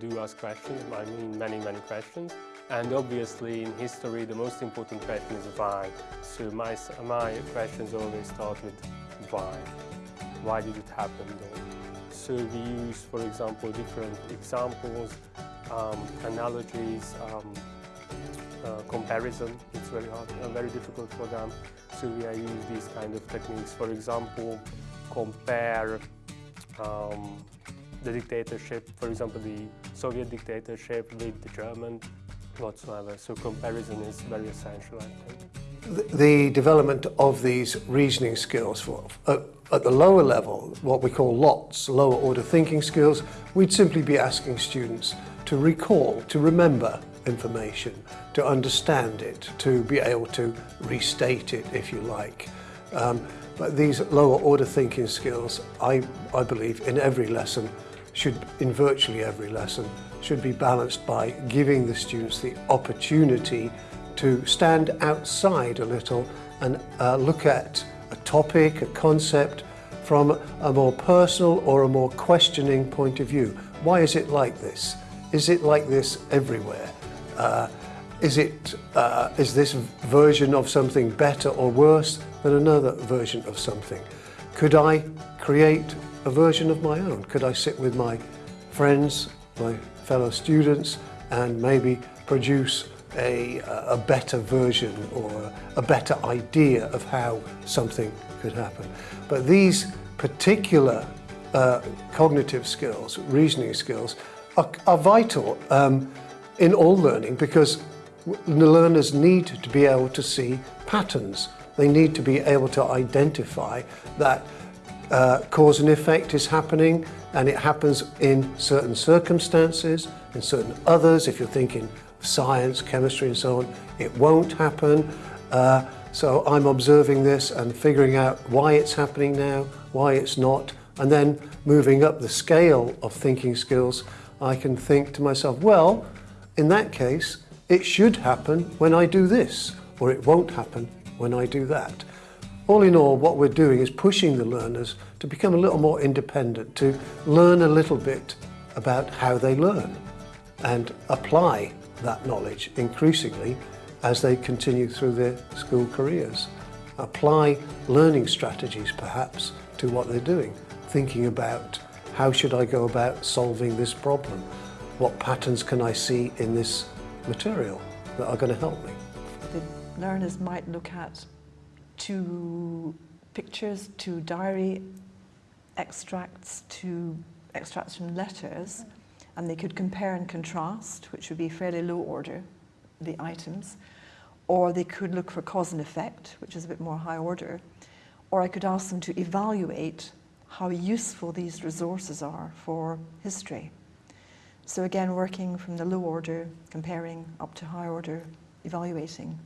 do ask questions, I mean many, many questions. And obviously in history the most important question is why. So my, my questions always start with why. Why did it happen though? So we use, for example, different examples, um, analogies, um, uh, comparison. It's very hard, uh, very difficult for them. So we use these kind of techniques. For example, compare um, the dictatorship, for example, the Soviet dictatorship with the German whatsoever. So comparison is very essential, I think. The development of these reasoning skills for, uh, at the lower level, what we call LOTS, lower order thinking skills, we'd simply be asking students to recall, to remember information, to understand it, to be able to restate it, if you like. Um, but these lower order thinking skills, I, I believe, in every lesson, should, in virtually every lesson, should be balanced by giving the students the opportunity to stand outside a little and uh, look at a topic, a concept, from a more personal or a more questioning point of view. Why is it like this? Is it like this everywhere? Uh, is, it, uh, is this version of something better or worse than another version of something? Could I create a version of my own? Could I sit with my friends, my fellow students, and maybe produce a, a better version or a better idea of how something could happen. But these particular uh, cognitive skills, reasoning skills, are, are vital um, in all learning because the learners need to be able to see patterns. They need to be able to identify that uh, cause and effect is happening and it happens in certain circumstances, in certain others. If you're thinking science, chemistry and so on, it won't happen. Uh, so I'm observing this and figuring out why it's happening now, why it's not, and then moving up the scale of thinking skills, I can think to myself, well, in that case, it should happen when I do this, or it won't happen when I do that. All in all, what we're doing is pushing the learners to become a little more independent, to learn a little bit about how they learn and apply that knowledge increasingly as they continue through their school careers. Apply learning strategies perhaps to what they're doing, thinking about how should I go about solving this problem? What patterns can I see in this material that are going to help me? The learners might look at two pictures, two diary extracts, two extracts from letters, and they could compare and contrast, which would be fairly low order, the items, or they could look for cause and effect, which is a bit more high order, or I could ask them to evaluate how useful these resources are for history. So again, working from the low order, comparing up to high order, evaluating